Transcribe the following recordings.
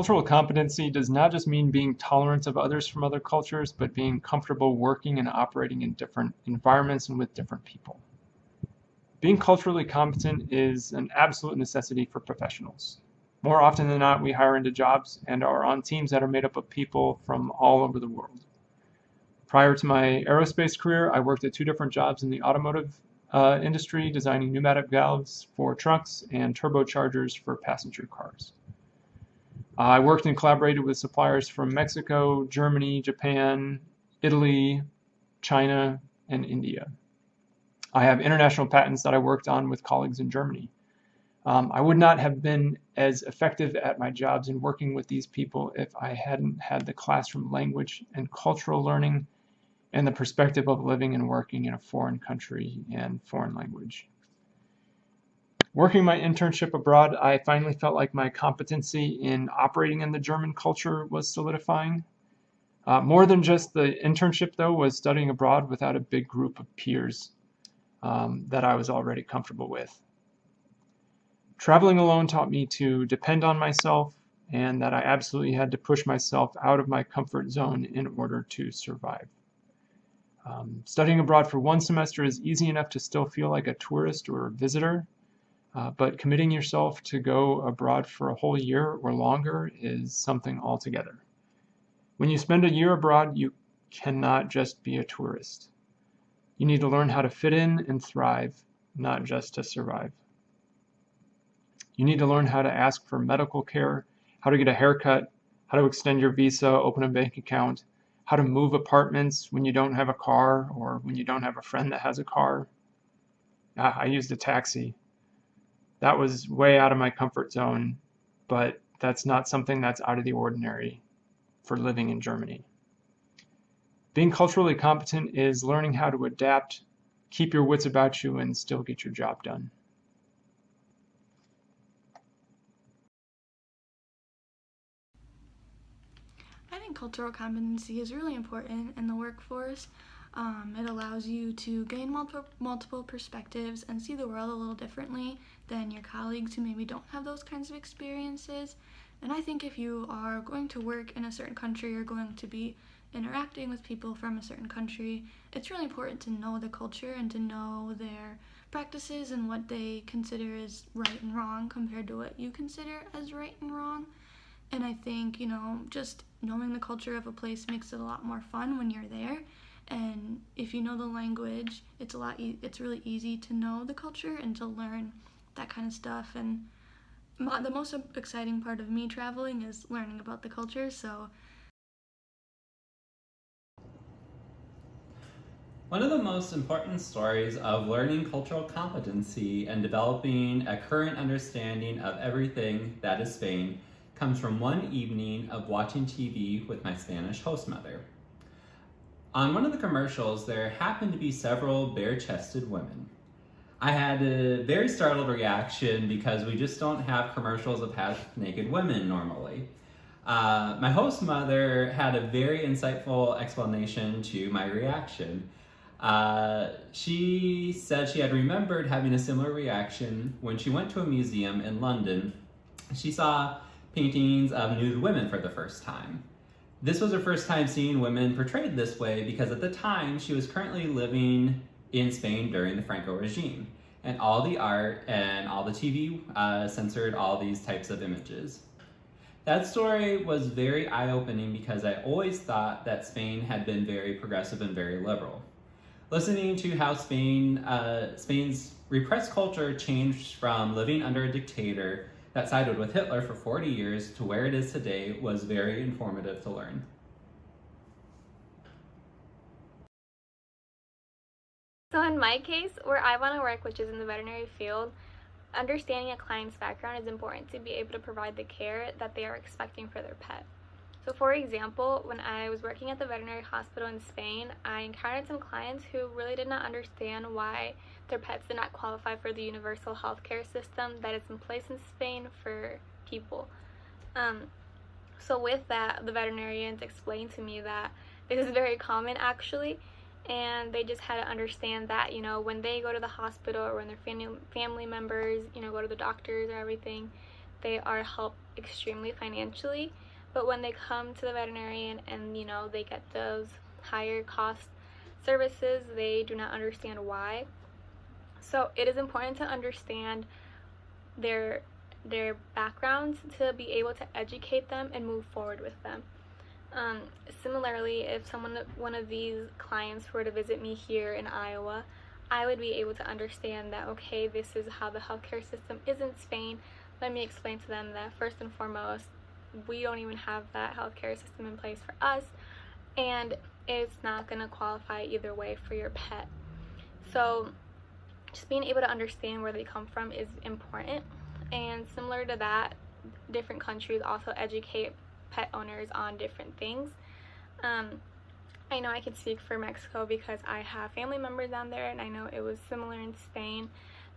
Cultural competency does not just mean being tolerant of others from other cultures, but being comfortable working and operating in different environments and with different people. Being culturally competent is an absolute necessity for professionals. More often than not, we hire into jobs and are on teams that are made up of people from all over the world. Prior to my aerospace career, I worked at two different jobs in the automotive uh, industry, designing pneumatic valves for trucks and turbochargers for passenger cars. I worked and collaborated with suppliers from Mexico, Germany, Japan, Italy, China, and India. I have international patents that I worked on with colleagues in Germany. Um, I would not have been as effective at my jobs in working with these people if I hadn't had the classroom language and cultural learning and the perspective of living and working in a foreign country and foreign language. Working my internship abroad, I finally felt like my competency in operating in the German culture was solidifying. Uh, more than just the internship, though, was studying abroad without a big group of peers um, that I was already comfortable with. Traveling alone taught me to depend on myself and that I absolutely had to push myself out of my comfort zone in order to survive. Um, studying abroad for one semester is easy enough to still feel like a tourist or a visitor, uh, but committing yourself to go abroad for a whole year or longer is something altogether. When you spend a year abroad, you cannot just be a tourist. You need to learn how to fit in and thrive, not just to survive. You need to learn how to ask for medical care, how to get a haircut, how to extend your visa, open a bank account, how to move apartments when you don't have a car or when you don't have a friend that has a car. I used a taxi that was way out of my comfort zone, but that's not something that's out of the ordinary for living in Germany. Being culturally competent is learning how to adapt, keep your wits about you, and still get your job done. I think cultural competency is really important in the workforce um, it allows you to gain multiple, multiple perspectives and see the world a little differently than your colleagues who maybe don't have those kinds of experiences. And I think if you are going to work in a certain country or going to be interacting with people from a certain country, it's really important to know the culture and to know their practices and what they consider as right and wrong compared to what you consider as right and wrong. And I think, you know, just knowing the culture of a place makes it a lot more fun when you're there and if you know the language it's a lot e- it's really easy to know the culture and to learn that kind of stuff and the most exciting part of me traveling is learning about the culture so One of the most important stories of learning cultural competency and developing a current understanding of everything that is Spain comes from one evening of watching TV with my Spanish host mother. On one of the commercials, there happened to be several bare-chested women. I had a very startled reaction because we just don't have commercials of half-naked women normally. Uh, my host mother had a very insightful explanation to my reaction. Uh, she said she had remembered having a similar reaction when she went to a museum in London. She saw paintings of nude women for the first time. This was her first time seeing women portrayed this way because at the time she was currently living in Spain during the Franco regime. And all the art and all the TV uh, censored all these types of images. That story was very eye-opening because I always thought that Spain had been very progressive and very liberal. Listening to how Spain, uh, Spain's repressed culture changed from living under a dictator that sided with Hitler for 40 years to where it is today was very informative to learn. So in my case, where I want to work, which is in the veterinary field, understanding a client's background is important to be able to provide the care that they are expecting for their pet. So for example, when I was working at the veterinary hospital in Spain, I encountered some clients who really did not understand why their pets did not qualify for the universal healthcare system that is in place in Spain for people. Um, so with that, the veterinarians explained to me that this is very common actually, and they just had to understand that, you know, when they go to the hospital or when their family, family members, you know, go to the doctors or everything, they are helped extremely financially, but when they come to the veterinarian and you know they get those higher cost services, they do not understand why. So it is important to understand their their backgrounds to be able to educate them and move forward with them. Um, similarly, if someone one of these clients were to visit me here in Iowa, I would be able to understand that okay, this is how the healthcare system is in Spain. Let me explain to them that first and foremost, we don't even have that healthcare system in place for us, and it's not going to qualify either way for your pet. So, just being able to understand where they come from is important. And similar to that, different countries also educate pet owners on different things. Um, I know I can speak for Mexico because I have family members down there, and I know it was similar in Spain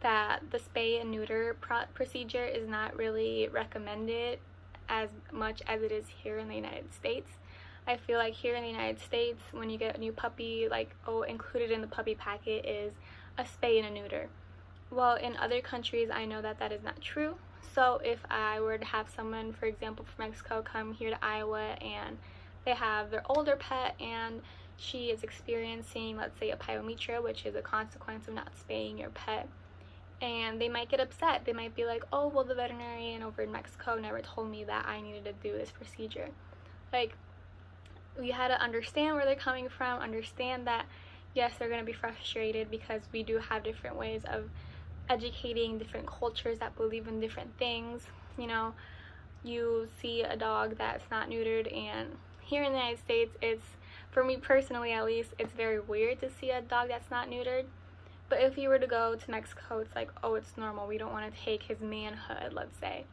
that the spay and neuter pro- procedure is not really recommended as much as it is here in the United States. I feel like here in the United States, when you get a new puppy, like, oh, included in the puppy packet is a spay and a neuter. Well, in other countries, I know that that is not true. So if I were to have someone, for example, from Mexico come here to Iowa and they have their older pet and she is experiencing, let's say, a pyometra, which is a consequence of not spaying your pet, and they might get upset. They might be like, oh, well, the veterinarian over in Mexico never told me that I needed to do this procedure. Like, we had to understand where they're coming from, understand that, yes, they're going to be frustrated because we do have different ways of educating different cultures that believe in different things. You know, you see a dog that's not neutered, and here in the United States, it's, for me personally at least, it's very weird to see a dog that's not neutered but if you were to go to Mexico, it's like, oh, it's normal. We don't want to take his manhood, let's say.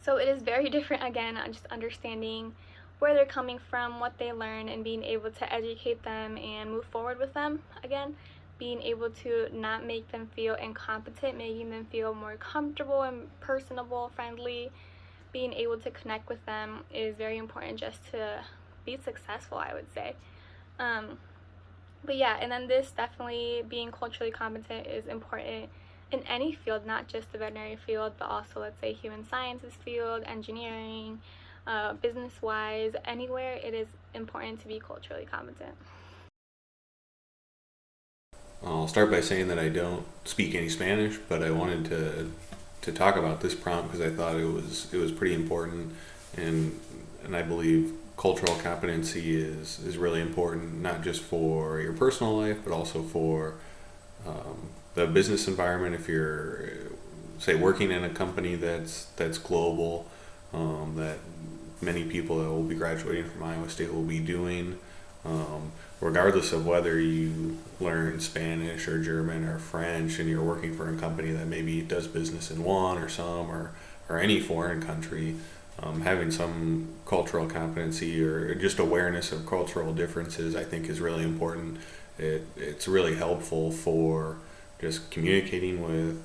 So it is very different, again, on just understanding where they're coming from, what they learn, and being able to educate them and move forward with them. Again, being able to not make them feel incompetent, making them feel more comfortable and personable, friendly. Being able to connect with them is very important just to be successful, I would say. Um, but yeah, and then this definitely being culturally competent is important in any field, not just the veterinary field, but also let's say human sciences field, engineering, uh, business wise, anywhere it is important to be culturally competent. I'll start by saying that I don't speak any Spanish, but I wanted to to talk about this prompt because I thought it was it was pretty important, and and I believe cultural competency is is really important, not just for your personal life, but also for um, the business environment. If you're, say, working in a company that's that's global, um, that many people that will be graduating from Iowa State will be doing, um, regardless of whether you learn Spanish or German or French, and you're working for a company that maybe does business in one or some or or any foreign country um, having some cultural competency or just awareness of cultural differences, I think, is really important. It, it's really helpful for just communicating with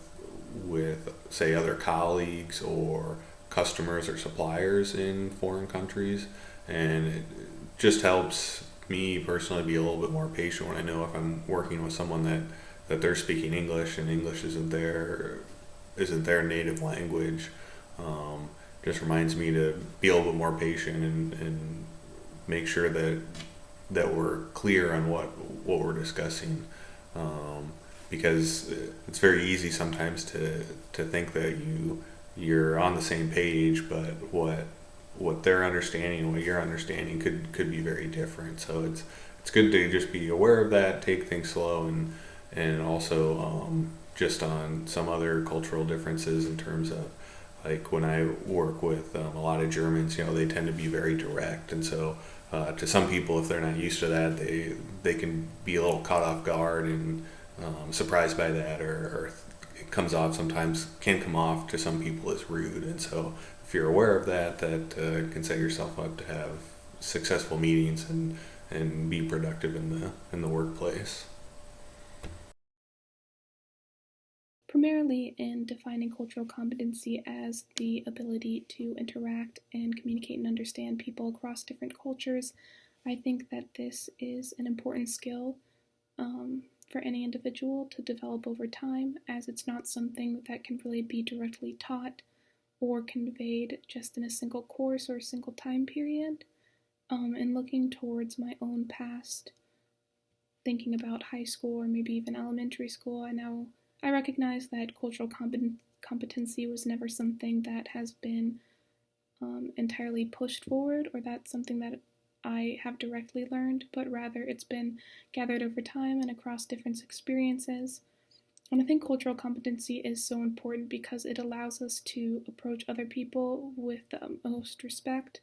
with say other colleagues or customers or suppliers in foreign countries, and it just helps me personally be a little bit more patient when I know if I'm working with someone that that they're speaking English and English isn't their isn't their native language. Um, just reminds me to be a little bit more patient and, and make sure that that we're clear on what what we're discussing um, because it's very easy sometimes to to think that you you're on the same page but what what they're understanding and what you're understanding could could be very different. So it's it's good to just be aware of that take things slow and and also um, just on some other cultural differences in terms of like when I work with um, a lot of Germans, you know, they tend to be very direct, and so uh, to some people, if they're not used to that, they they can be a little caught off guard and um, surprised by that, or, or, it comes off sometimes can come off to some people as rude, and so if you're aware of that, that uh, can set yourself up to have successful meetings and and be productive in the in the workplace. primarily in defining cultural competency as the ability to interact and communicate and understand people across different cultures. I think that this is an important skill um, for any individual to develop over time, as it's not something that can really be directly taught or conveyed just in a single course or a single time period. Um, and looking towards my own past, thinking about high school or maybe even elementary school, I now I recognize that cultural compet- competency was never something that has been um, entirely pushed forward or that's something that I have directly learned, but rather it's been gathered over time and across different experiences. And I think cultural competency is so important because it allows us to approach other people with the most respect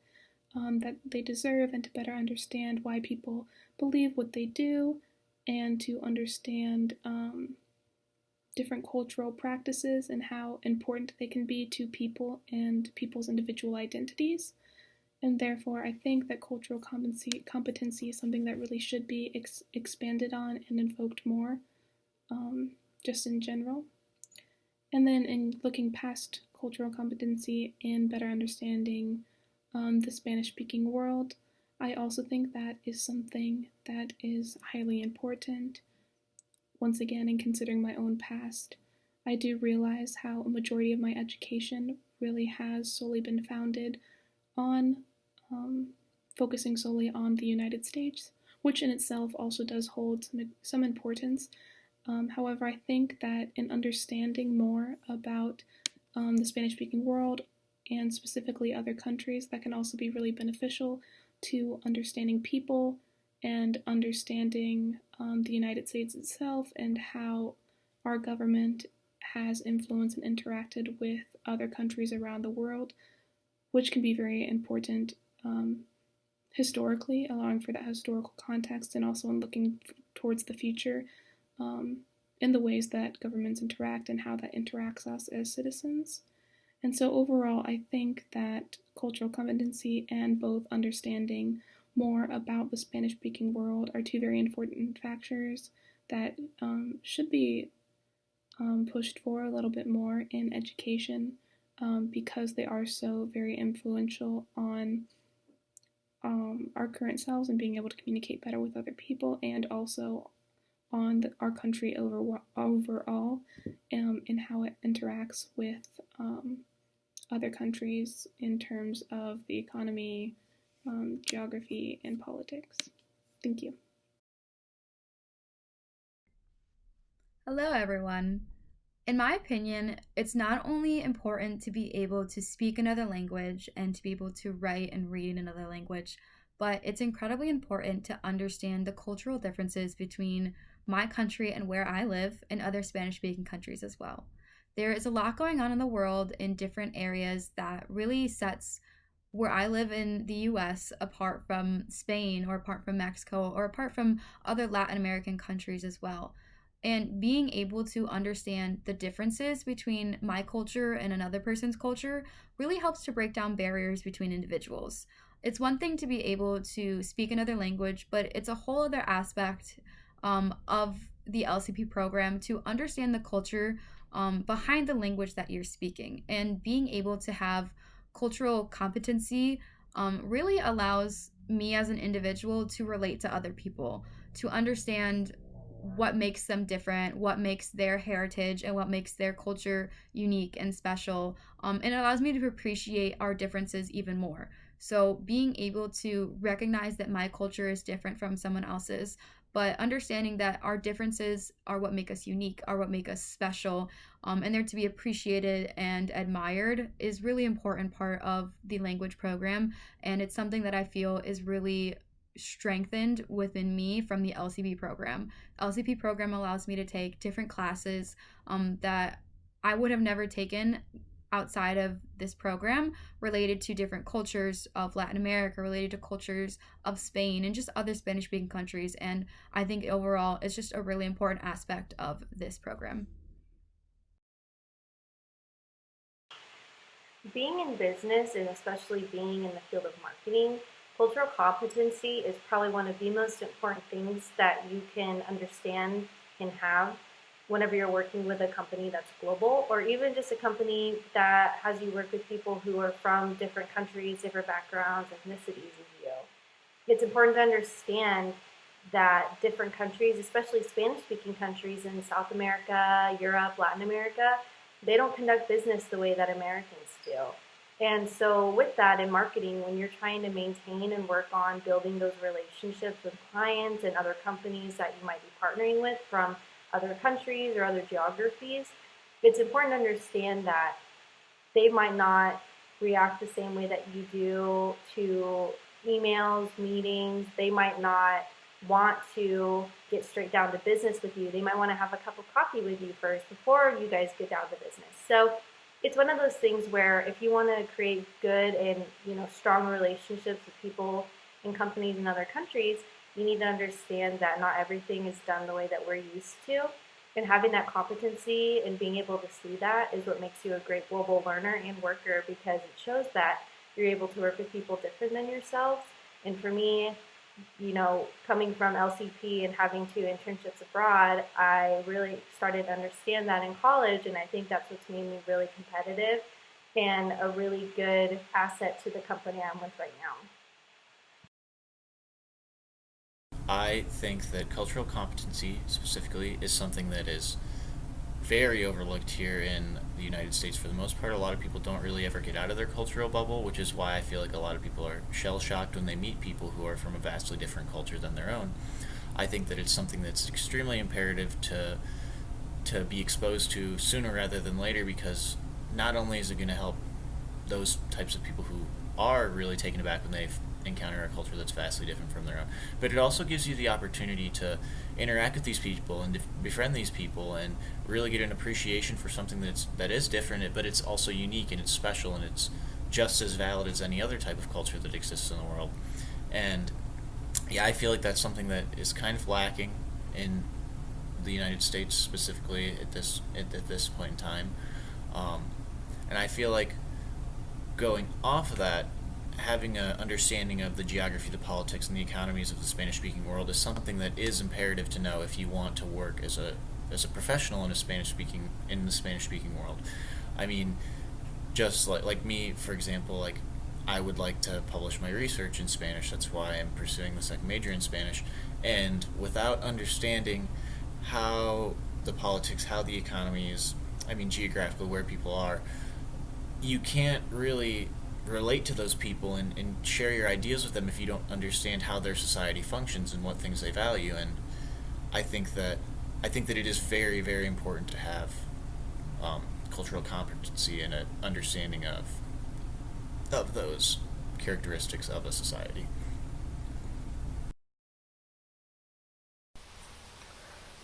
um, that they deserve and to better understand why people believe what they do and to understand um, different cultural practices and how important they can be to people and people's individual identities. And therefore, I think that cultural competency, competency is something that really should be ex- expanded on and invoked more, um, just in general. And then, in looking past cultural competency and better understanding um, the Spanish speaking world, I also think that is something that is highly important. Once again, in considering my own past, I do realize how a majority of my education really has solely been founded on um, focusing solely on the United States, which in itself also does hold some, some importance. Um, however, I think that in understanding more about um, the Spanish speaking world and specifically other countries, that can also be really beneficial to understanding people and understanding um, the United States itself and how our government has influenced and interacted with other countries around the world, which can be very important um, historically, allowing for that historical context, and also in looking towards the future um, in the ways that governments interact and how that interacts us as citizens. And so, overall, I think that cultural competency and both understanding more about the Spanish speaking world are two very important factors that um, should be um, pushed for a little bit more in education um, because they are so very influential on um, our current selves and being able to communicate better with other people, and also on the, our country over, overall um, and how it interacts with um, other countries in terms of the economy, um, geography, and politics. Thank you. Hello, everyone. In my opinion, it's not only important to be able to speak another language and to be able to write and read in another language, but it's incredibly important to understand the cultural differences between my country and where I live and other Spanish speaking countries as well. There is a lot going on in the world in different areas that really sets where I live in the US apart from Spain or apart from Mexico or apart from other Latin American countries as well and being able to understand the differences between my culture and another person's culture really helps to break down barriers between individuals. It's one thing to be able to speak another language, but it's a whole other aspect um, of the LCP program to understand the culture um, behind the language that you're speaking. And being able to have cultural competency um, really allows me as an individual to relate to other people, to understand what makes them different, what makes their heritage, and what makes their culture unique and special. Um, and it allows me to appreciate our differences even more. So, being able to recognize that my culture is different from someone else's, but understanding that our differences are what make us unique, are what make us special, um, and they're to be appreciated and admired is really important part of the language program. And it's something that I feel is really strengthened within me from the LCP program. LCP program allows me to take different classes um, that I would have never taken outside of this program related to different cultures of Latin America, related to cultures of Spain and just other Spanish speaking countries. And I think overall it's just a really important aspect of this program. Being in business and especially being in the field of marketing Cultural competency is probably one of the most important things that you can understand and have whenever you're working with a company that's global or even just a company that has you work with people who are from different countries, different backgrounds, ethnicities as you. It's important to understand that different countries, especially Spanish speaking countries in South America, Europe, Latin America, they don't conduct business the way that Americans do. And so, with that in marketing, when you're trying to maintain and work on building those relationships with clients and other companies that you might be partnering with from other countries or other geographies, it's important to understand that they might not react the same way that you do to emails, meetings. They might not want to get straight down to business with you. They might want to have a cup of coffee with you first before you guys get down to business. So it's one of those things where if you want to create good and you know strong relationships with people and companies in other countries, you need to understand that not everything is done the way that we're used to. And having that competency and being able to see that is what makes you a great global learner and worker because it shows that you're able to work with people different than yourselves. And for me, you know, coming from LCP and having two internships abroad, I really started to understand that in college, and I think that's what's made me really competitive and a really good asset to the company I'm with right now. I think that cultural competency specifically is something that is very overlooked here in the United States for the most part. A lot of people don't really ever get out of their cultural bubble, which is why I feel like a lot of people are shell shocked when they meet people who are from a vastly different culture than their own. I think that it's something that's extremely imperative to to be exposed to sooner rather than later because not only is it going to help those types of people who are really taken aback when they've encounter a culture that's vastly different from their own. But it also gives you the opportunity to interact with these people and befriend these people and really get an appreciation for something that's that is different, but it's also unique and it's special and it's just as valid as any other type of culture that exists in the world. And yeah, I feel like that's something that is kind of lacking in the United States specifically at this at, at this point in time. Um, and I feel like going off of that, having an understanding of the geography, the politics, and the economies of the Spanish-speaking world is something that is imperative to know if you want to work as a as a professional in a Spanish-speaking in the Spanish-speaking world. I mean, just like like me, for example, like I would like to publish my research in Spanish. That's why I'm pursuing the second major in Spanish. And without understanding how the politics, how the economy is, I mean, geographically where people are, you can't really relate to those people and, and share your ideas with them if you don't understand how their society functions and what things they value and I think that I think that it is very very important to have um, cultural competency and an understanding of of those characteristics of a society.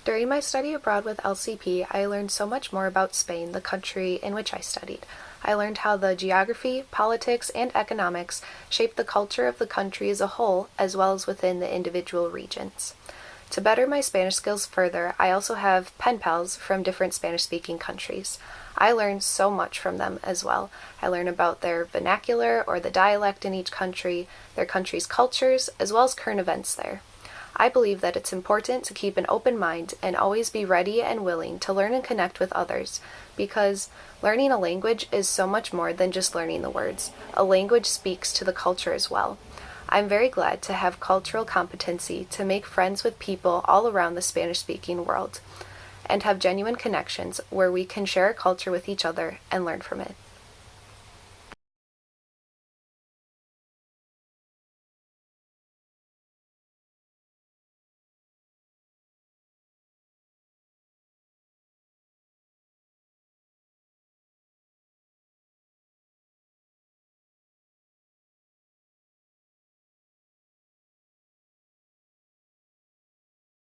During my study abroad with LCP, I learned so much more about Spain, the country in which I studied. I learned how the geography, politics, and economics shape the culture of the country as a whole, as well as within the individual regions. To better my Spanish skills further, I also have pen pals from different Spanish speaking countries. I learn so much from them as well. I learn about their vernacular or the dialect in each country, their country's cultures, as well as current events there. I believe that it's important to keep an open mind and always be ready and willing to learn and connect with others because learning a language is so much more than just learning the words. A language speaks to the culture as well. I'm very glad to have cultural competency to make friends with people all around the Spanish speaking world and have genuine connections where we can share our culture with each other and learn from it.